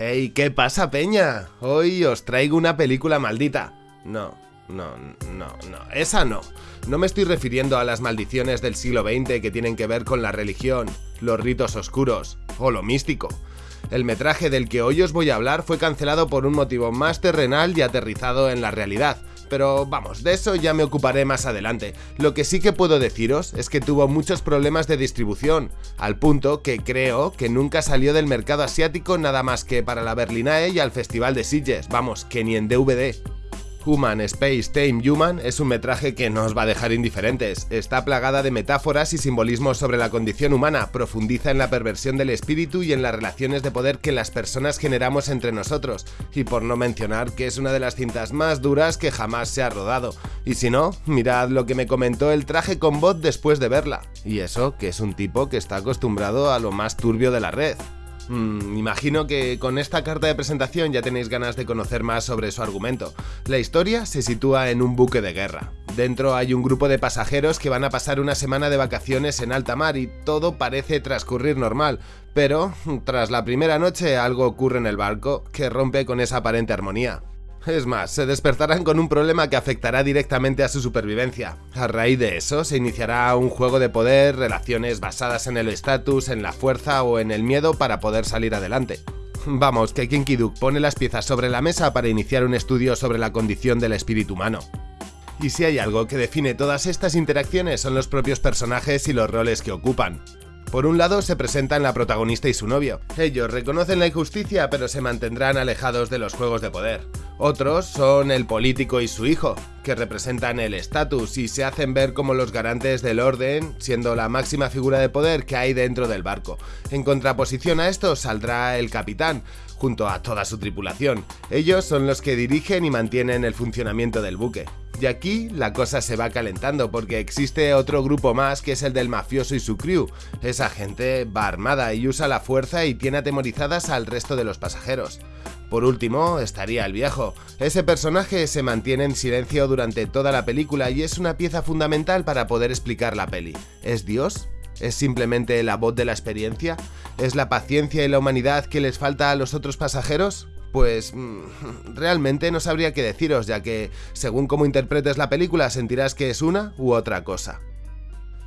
Hey, ¿qué pasa, peña? Hoy os traigo una película maldita. No, no, no, no, esa no. No me estoy refiriendo a las maldiciones del siglo XX que tienen que ver con la religión, los ritos oscuros o lo místico. El metraje del que hoy os voy a hablar fue cancelado por un motivo más terrenal y aterrizado en la realidad, pero vamos, de eso ya me ocuparé más adelante. Lo que sí que puedo deciros es que tuvo muchos problemas de distribución, al punto que creo que nunca salió del mercado asiático nada más que para la Berlinae y al Festival de Sitges, vamos, que ni en DVD. Human Space Time Human es un metraje que no os va a dejar indiferentes. Está plagada de metáforas y simbolismos sobre la condición humana, profundiza en la perversión del espíritu y en las relaciones de poder que las personas generamos entre nosotros, y por no mencionar que es una de las cintas más duras que jamás se ha rodado. Y si no, mirad lo que me comentó el traje con bot después de verla. Y eso, que es un tipo que está acostumbrado a lo más turbio de la red. Mm, imagino que con esta carta de presentación ya tenéis ganas de conocer más sobre su argumento. La historia se sitúa en un buque de guerra. Dentro hay un grupo de pasajeros que van a pasar una semana de vacaciones en alta mar y todo parece transcurrir normal, pero tras la primera noche algo ocurre en el barco que rompe con esa aparente armonía. Es más, se despertarán con un problema que afectará directamente a su supervivencia. A raíz de eso, se iniciará un juego de poder, relaciones basadas en el estatus, en la fuerza o en el miedo para poder salir adelante. Vamos, que Kinky Duke pone las piezas sobre la mesa para iniciar un estudio sobre la condición del espíritu humano. Y si hay algo que define todas estas interacciones son los propios personajes y los roles que ocupan. Por un lado se presentan la protagonista y su novio. Ellos reconocen la injusticia pero se mantendrán alejados de los juegos de poder. Otros son el político y su hijo, que representan el estatus y se hacen ver como los garantes del orden, siendo la máxima figura de poder que hay dentro del barco. En contraposición a esto saldrá el capitán, junto a toda su tripulación. Ellos son los que dirigen y mantienen el funcionamiento del buque. Y aquí la cosa se va calentando porque existe otro grupo más que es el del mafioso y su crew. Esa gente va armada y usa la fuerza y tiene atemorizadas al resto de los pasajeros. Por último, estaría el viejo. Ese personaje se mantiene en silencio durante toda la película y es una pieza fundamental para poder explicar la peli. ¿Es Dios? ¿Es simplemente la voz de la experiencia? ¿Es la paciencia y la humanidad que les falta a los otros pasajeros? Pues mm, realmente no sabría qué deciros, ya que según cómo interpretes la película sentirás que es una u otra cosa.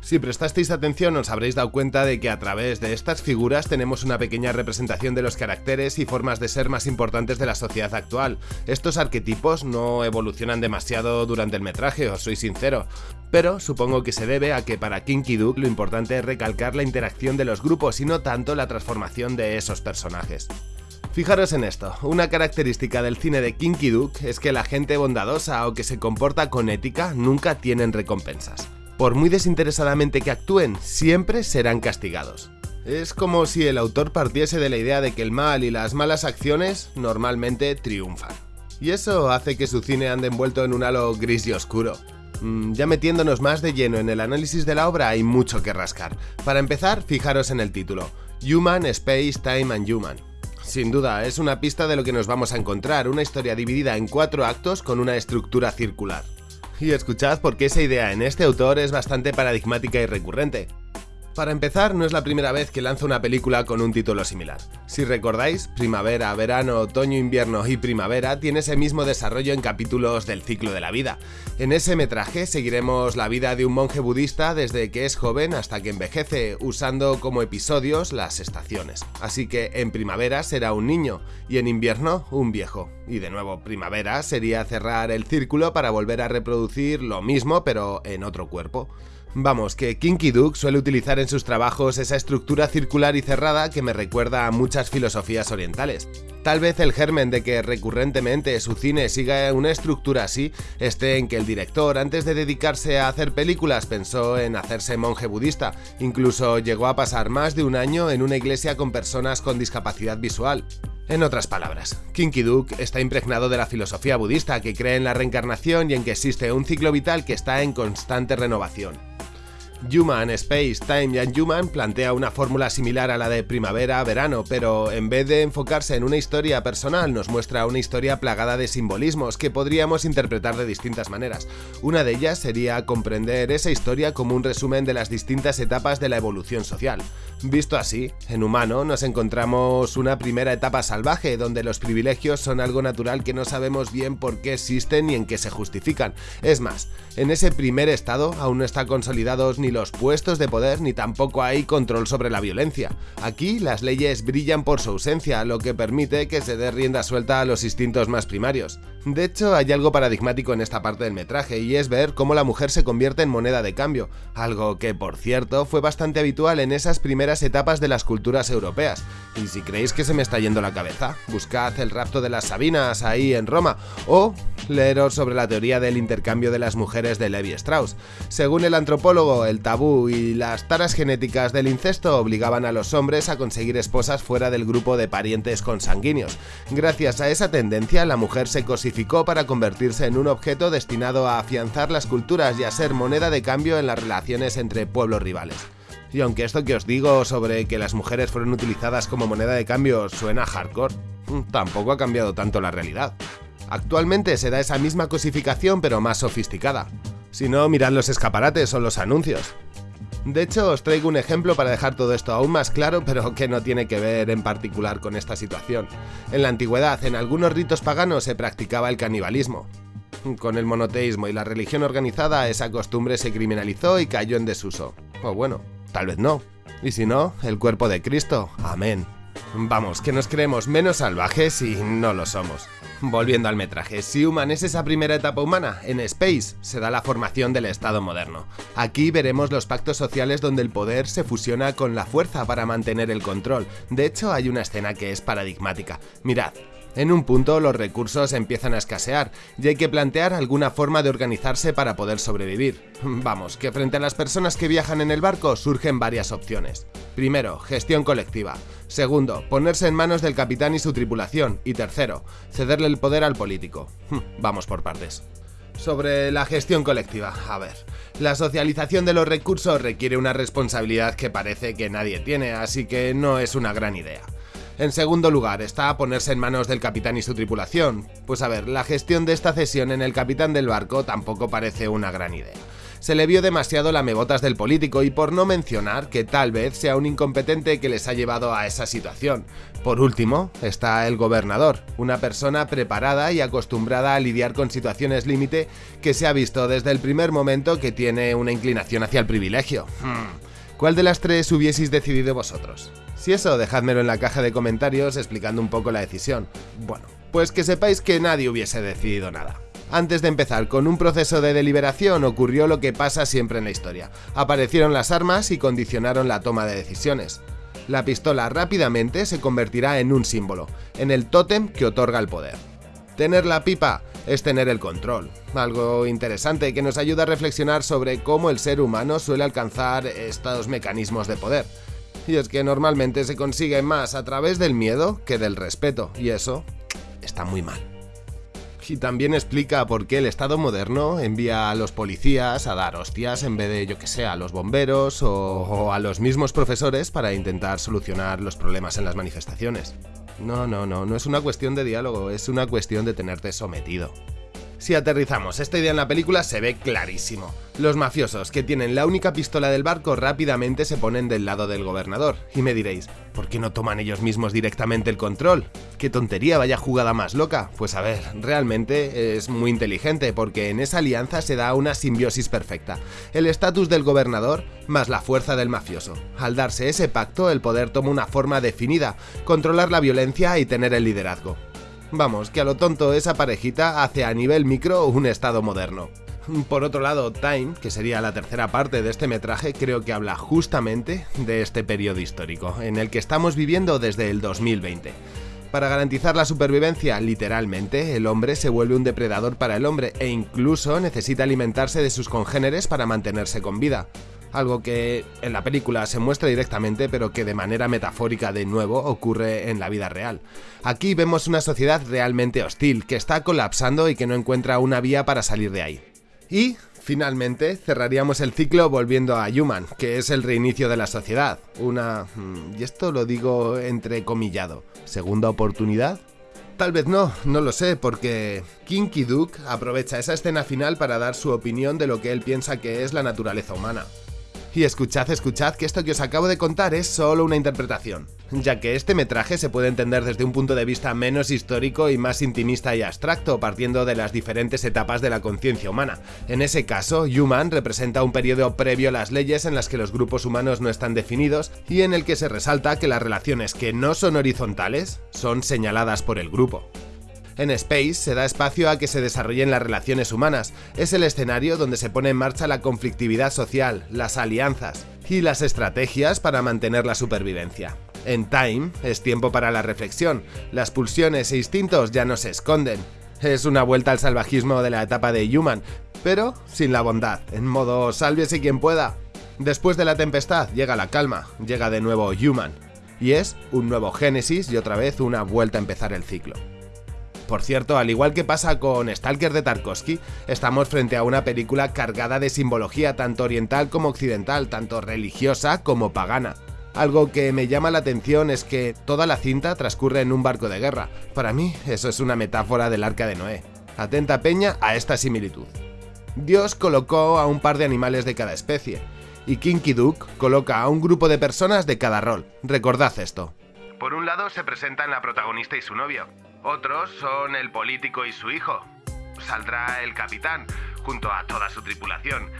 Si prestasteis atención os habréis dado cuenta de que a través de estas figuras tenemos una pequeña representación de los caracteres y formas de ser más importantes de la sociedad actual. Estos arquetipos no evolucionan demasiado durante el metraje, os soy sincero, pero supongo que se debe a que para Kinky Duke lo importante es recalcar la interacción de los grupos y no tanto la transformación de esos personajes. Fijaros en esto, una característica del cine de Kinky Duke es que la gente bondadosa o que se comporta con ética nunca tienen recompensas por muy desinteresadamente que actúen, siempre serán castigados. Es como si el autor partiese de la idea de que el mal y las malas acciones normalmente triunfan. Y eso hace que su cine ande envuelto en un halo gris y oscuro. Mm, ya metiéndonos más de lleno en el análisis de la obra hay mucho que rascar. Para empezar, fijaros en el título, Human, Space, Time and Human. Sin duda, es una pista de lo que nos vamos a encontrar, una historia dividida en cuatro actos con una estructura circular. Y escuchad porque esa idea en este autor es bastante paradigmática y recurrente. Para empezar, no es la primera vez que lanza una película con un título similar. Si recordáis, primavera, verano, otoño, invierno y primavera tiene ese mismo desarrollo en capítulos del ciclo de la vida. En ese metraje seguiremos la vida de un monje budista desde que es joven hasta que envejece, usando como episodios las estaciones. Así que en primavera será un niño y en invierno un viejo. Y de nuevo, primavera sería cerrar el círculo para volver a reproducir lo mismo pero en otro cuerpo. Vamos, que Kinky Duke suele utilizar en sus trabajos esa estructura circular y cerrada que me recuerda a muchas filosofías orientales. Tal vez el germen de que recurrentemente su cine siga una estructura así esté en que el director antes de dedicarse a hacer películas pensó en hacerse monje budista, incluso llegó a pasar más de un año en una iglesia con personas con discapacidad visual. En otras palabras, Kinky Duke está impregnado de la filosofía budista que cree en la reencarnación y en que existe un ciclo vital que está en constante renovación. Human, Space, Time and Human plantea una fórmula similar a la de primavera-verano, pero en vez de enfocarse en una historia personal, nos muestra una historia plagada de simbolismos que podríamos interpretar de distintas maneras. Una de ellas sería comprender esa historia como un resumen de las distintas etapas de la evolución social. Visto así, en humano nos encontramos una primera etapa salvaje, donde los privilegios son algo natural que no sabemos bien por qué existen ni en qué se justifican. Es más, en ese primer estado aún no están consolidados ni los puestos de poder ni tampoco hay control sobre la violencia. Aquí las leyes brillan por su ausencia, lo que permite que se dé rienda suelta a los instintos más primarios. De hecho, hay algo paradigmático en esta parte del metraje, y es ver cómo la mujer se convierte en moneda de cambio, algo que, por cierto, fue bastante habitual en esas primeras etapas de las culturas europeas. Y si creéis que se me está yendo la cabeza, buscad el rapto de las Sabinas ahí en Roma, o leeros sobre la teoría del intercambio de las mujeres de Levi Strauss. Según el antropólogo, el tabú y las taras genéticas del incesto obligaban a los hombres a conseguir esposas fuera del grupo de parientes consanguíneos. Gracias a esa tendencia, la mujer se cosificó para convertirse en un objeto destinado a afianzar las culturas y a ser moneda de cambio en las relaciones entre pueblos rivales. Y aunque esto que os digo sobre que las mujeres fueron utilizadas como moneda de cambio suena hardcore, tampoco ha cambiado tanto la realidad. Actualmente se da esa misma cosificación pero más sofisticada. Si no, mirad los escaparates o los anuncios. De hecho, os traigo un ejemplo para dejar todo esto aún más claro, pero que no tiene que ver en particular con esta situación. En la antigüedad, en algunos ritos paganos se practicaba el canibalismo. Con el monoteísmo y la religión organizada, esa costumbre se criminalizó y cayó en desuso. O bueno, tal vez no. Y si no, el cuerpo de Cristo. Amén. Vamos, que nos creemos menos salvajes y no lo somos. Volviendo al metraje, si Human es esa primera etapa humana, en Space se da la formación del Estado moderno. Aquí veremos los pactos sociales donde el poder se fusiona con la fuerza para mantener el control. De hecho, hay una escena que es paradigmática. Mirad, en un punto los recursos empiezan a escasear y hay que plantear alguna forma de organizarse para poder sobrevivir. Vamos, que frente a las personas que viajan en el barco surgen varias opciones. Primero, gestión colectiva. Segundo, ponerse en manos del capitán y su tripulación. Y tercero, cederle el poder al político. Vamos por partes. Sobre la gestión colectiva, a ver, la socialización de los recursos requiere una responsabilidad que parece que nadie tiene, así que no es una gran idea. En segundo lugar, está a ponerse en manos del capitán y su tripulación. Pues a ver, la gestión de esta cesión en el capitán del barco tampoco parece una gran idea. Se le vio demasiado lamebotas del político y por no mencionar que tal vez sea un incompetente que les ha llevado a esa situación. Por último, está el gobernador, una persona preparada y acostumbrada a lidiar con situaciones límite que se ha visto desde el primer momento que tiene una inclinación hacia el privilegio. Hmm. ¿Cuál de las tres hubieseis decidido vosotros? Si eso, dejádmelo en la caja de comentarios explicando un poco la decisión. Bueno, pues que sepáis que nadie hubiese decidido nada. Antes de empezar con un proceso de deliberación ocurrió lo que pasa siempre en la historia. Aparecieron las armas y condicionaron la toma de decisiones. La pistola rápidamente se convertirá en un símbolo, en el tótem que otorga el poder. Tener la pipa es tener el control, algo interesante que nos ayuda a reflexionar sobre cómo el ser humano suele alcanzar estos mecanismos de poder. Y es que normalmente se consigue más a través del miedo que del respeto, y eso está muy mal. Y también explica por qué el Estado moderno envía a los policías a dar hostias en vez de, yo que sé, a los bomberos o, o a los mismos profesores para intentar solucionar los problemas en las manifestaciones. No, no, no, no es una cuestión de diálogo, es una cuestión de tenerte sometido. Si aterrizamos esta idea en la película se ve clarísimo. Los mafiosos que tienen la única pistola del barco rápidamente se ponen del lado del gobernador. Y me diréis, ¿por qué no toman ellos mismos directamente el control? ¿Qué tontería, vaya jugada más loca? Pues a ver, realmente es muy inteligente porque en esa alianza se da una simbiosis perfecta. El estatus del gobernador más la fuerza del mafioso. Al darse ese pacto, el poder toma una forma definida, controlar la violencia y tener el liderazgo. Vamos, que a lo tonto esa parejita hace a nivel micro un estado moderno. Por otro lado, Time, que sería la tercera parte de este metraje, creo que habla justamente de este periodo histórico, en el que estamos viviendo desde el 2020. Para garantizar la supervivencia, literalmente, el hombre se vuelve un depredador para el hombre e incluso necesita alimentarse de sus congéneres para mantenerse con vida algo que en la película se muestra directamente pero que de manera metafórica de nuevo ocurre en la vida real. Aquí vemos una sociedad realmente hostil, que está colapsando y que no encuentra una vía para salir de ahí. Y Finalmente, cerraríamos el ciclo volviendo a Human, que es el reinicio de la sociedad. Una... Mm, y esto lo digo entrecomillado. ¿Segunda oportunidad? Tal vez no, no lo sé, porque Kinky Duke aprovecha esa escena final para dar su opinión de lo que él piensa que es la naturaleza humana. Y escuchad, escuchad que esto que os acabo de contar es solo una interpretación, ya que este metraje se puede entender desde un punto de vista menos histórico y más intimista y abstracto, partiendo de las diferentes etapas de la conciencia humana. En ese caso, Human representa un periodo previo a las leyes en las que los grupos humanos no están definidos y en el que se resalta que las relaciones que no son horizontales son señaladas por el grupo. En Space se da espacio a que se desarrollen las relaciones humanas, es el escenario donde se pone en marcha la conflictividad social, las alianzas y las estrategias para mantener la supervivencia. En Time es tiempo para la reflexión, las pulsiones e instintos ya no se esconden. Es una vuelta al salvajismo de la etapa de Human, pero sin la bondad, en modo sálvese quien pueda. Después de la tempestad llega la calma, llega de nuevo Human, y es un nuevo Génesis y otra vez una vuelta a empezar el ciclo. Por cierto, al igual que pasa con Stalker de Tarkovsky, estamos frente a una película cargada de simbología tanto oriental como occidental, tanto religiosa como pagana. Algo que me llama la atención es que toda la cinta transcurre en un barco de guerra. Para mí, eso es una metáfora del arca de Noé. Atenta peña a esta similitud. Dios colocó a un par de animales de cada especie, y Kinky Duke coloca a un grupo de personas de cada rol. Recordad esto. Por un lado se presentan la protagonista y su novio, otros son el político y su hijo. Saldrá el capitán, junto a toda su tripulación.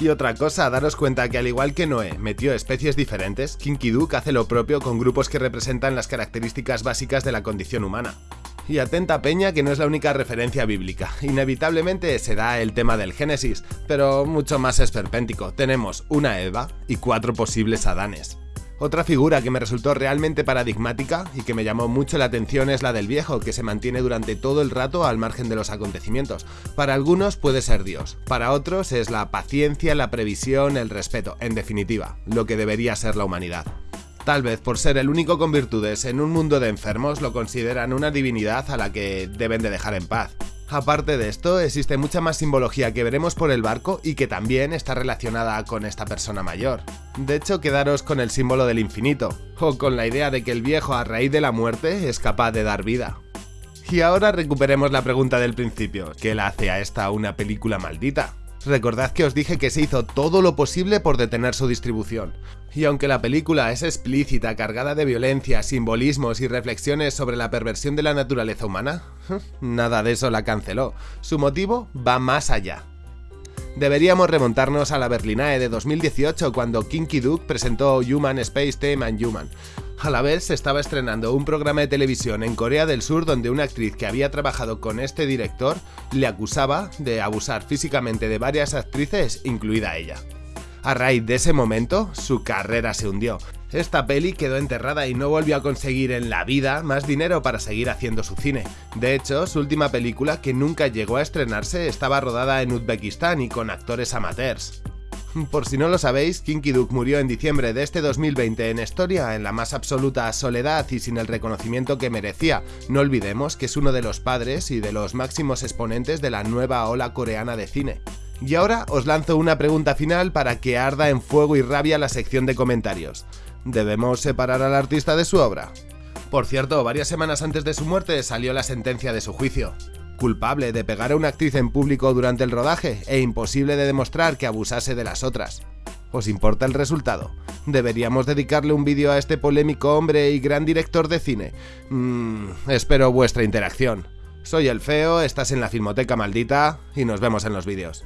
Y otra cosa, daros cuenta que al igual que Noé metió especies diferentes, Kinky Duke hace lo propio con grupos que representan las características básicas de la condición humana. Y atenta peña que no es la única referencia bíblica, inevitablemente se da el tema del Génesis, pero mucho más esperpéntico, tenemos una Eva y cuatro posibles Adanes. Otra figura que me resultó realmente paradigmática y que me llamó mucho la atención es la del viejo, que se mantiene durante todo el rato al margen de los acontecimientos. Para algunos puede ser Dios, para otros es la paciencia, la previsión, el respeto, en definitiva, lo que debería ser la humanidad. Tal vez por ser el único con virtudes en un mundo de enfermos lo consideran una divinidad a la que deben de dejar en paz. Aparte de esto, existe mucha más simbología que veremos por el barco y que también está relacionada con esta persona mayor. De hecho, quedaros con el símbolo del infinito, o con la idea de que el viejo a raíz de la muerte es capaz de dar vida. Y ahora recuperemos la pregunta del principio, ¿qué la hace a esta una película maldita? Recordad que os dije que se hizo todo lo posible por detener su distribución. Y aunque la película es explícita, cargada de violencia, simbolismos y reflexiones sobre la perversión de la naturaleza humana, nada de eso la canceló. Su motivo va más allá. Deberíamos remontarnos a la Berlinae de 2018 cuando Kinky Duke presentó Human Space Time and Human, a la vez se estaba estrenando un programa de televisión en Corea del Sur donde una actriz que había trabajado con este director le acusaba de abusar físicamente de varias actrices, incluida ella. A raíz de ese momento, su carrera se hundió. Esta peli quedó enterrada y no volvió a conseguir en la vida más dinero para seguir haciendo su cine. De hecho, su última película, que nunca llegó a estrenarse, estaba rodada en Uzbekistán y con actores amateurs. Por si no lo sabéis, Kinky Duke murió en diciembre de este 2020 en Estoria, en la más absoluta soledad y sin el reconocimiento que merecía. No olvidemos que es uno de los padres y de los máximos exponentes de la nueva ola coreana de cine. Y ahora os lanzo una pregunta final para que arda en fuego y rabia la sección de comentarios. ¿Debemos separar al artista de su obra? Por cierto, varias semanas antes de su muerte salió la sentencia de su juicio culpable de pegar a una actriz en público durante el rodaje e imposible de demostrar que abusase de las otras. ¿Os importa el resultado? ¿Deberíamos dedicarle un vídeo a este polémico hombre y gran director de cine? Mmm, espero vuestra interacción. Soy el Feo, estás en la Filmoteca Maldita y nos vemos en los vídeos.